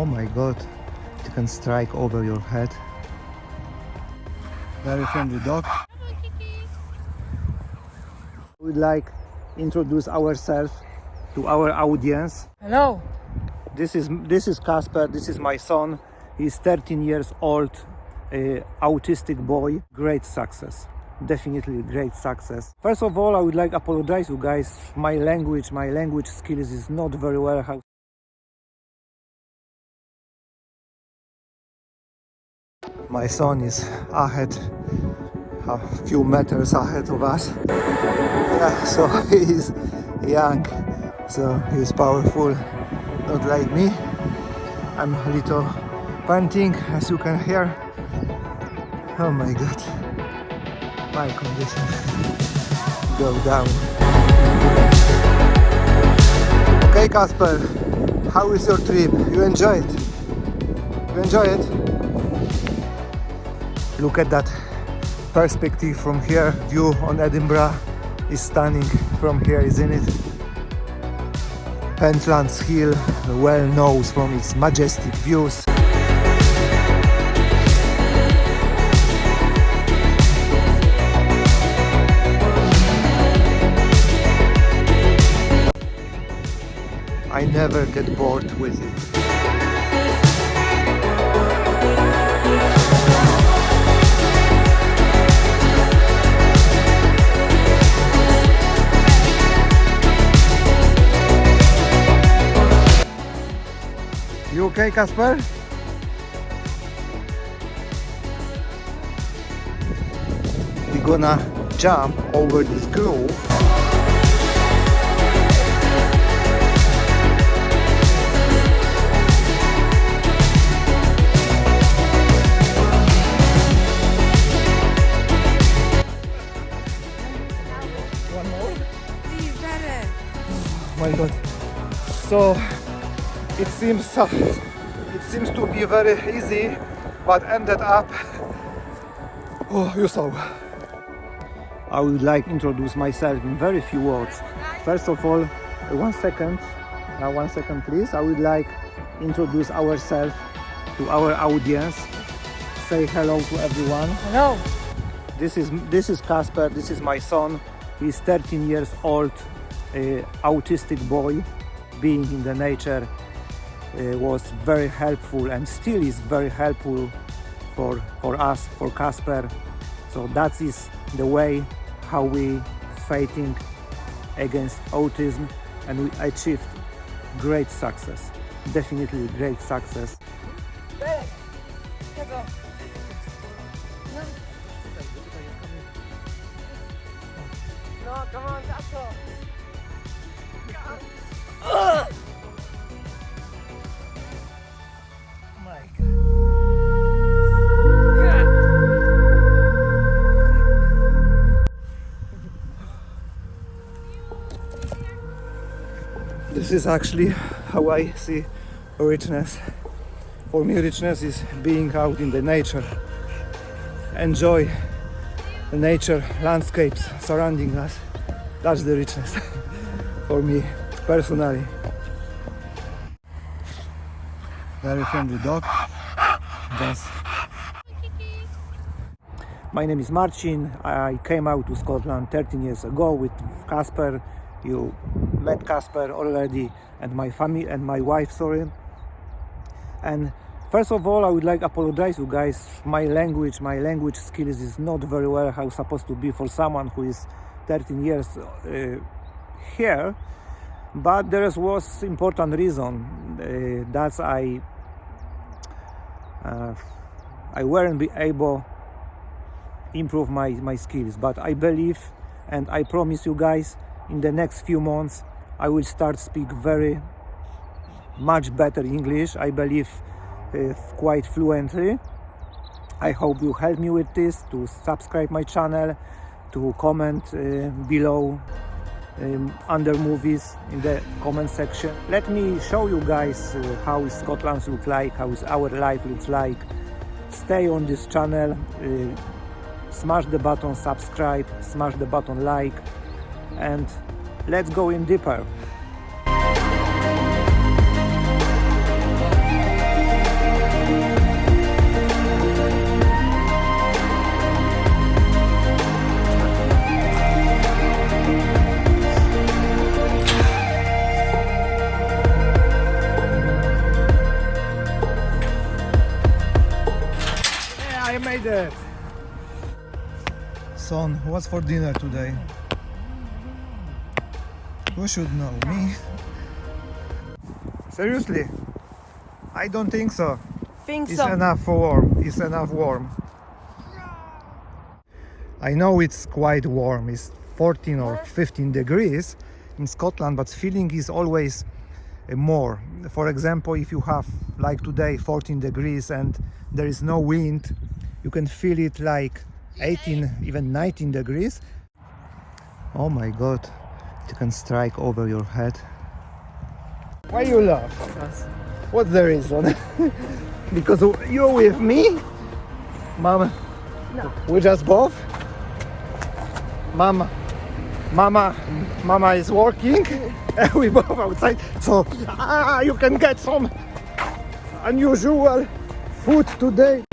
Oh my god, it can strike over your head. Very friendly dog. We'd like introduce ourselves to our audience. Hello. This is this is Casper This is my son. He's 13 years old, autistic boy. Great success. Definitely great success. First of all, I would like apologize you guys. My language, my language skills is not very well. My son is ahead, a few meters ahead of us. Yeah, so he's young, so he's powerful, not like me. I'm a little panting, as you can hear. Oh my god, my condition go down. Okay, Kasper, how is your trip? You enjoy it? You enjoy it? Look at that perspective from here. View on Edinburgh is stunning from here, isn't it? Pentlands Hill, well known from its majestic views. I never get bored with it. Okay, Kasper? We're gonna jump over this groove. Please, better. my god so it seems uh, it seems to be very easy but ended up oh you saw i would like to introduce myself in very few words first of all one second now one second please i would like introduce ourselves to our audience say hello to everyone Hello. this is this is Casper. This is my son. He's 13 years old, uh, autistic boy. Being in the nature Uh, was very helpful and still is very helpful for for us, for Casper. So that is the way how we fighting against autism, and we achieved great success. Definitely great success. This is actually how I see richness. For me, richness is being out in the nature, enjoy the nature landscapes surrounding us. That's the richness for me personally. Very friendly dog. That's my name is Marcin. I came out to Scotland 13 years ago with Kasper. You met Casper already, and my family and my wife. Sorry. And first of all, I would like to apologize you guys. My language, my language skills is not very well how supposed to be for someone who is 13 years uh, here. But there was important reason. Uh, that's I. Uh, I weren't be able improve my, my skills but i believe and i promise you guys in the next few months i will start speak very much better english i believe uh, quite fluently. I hope you help me with this to subscribe my channel to comment uh, below um, under movies in the comment section. Let me show you guys uh, how scotland looks like how our life looks like. Stay on this channel uh, smash the button subscribe smash the button like and let's go in deeper. I made it! Son, what's for dinner today? Who should know? Me? Seriously? I don't think so. Think It's so. enough for warm. It's enough warm. I know it's quite warm. It's 14 or 15 degrees in Scotland, but feeling is always uh, more. For example, if you have like today 14 degrees and there is no wind, you can feel it like 18, even 19 degrees. Oh my god, can strike over your head. Why you laugh? What's the reason? because you're with me? Mama? No. We just both? Mama. Mama, Mama is working, and we both outside, so ah, you can get some unusual food today.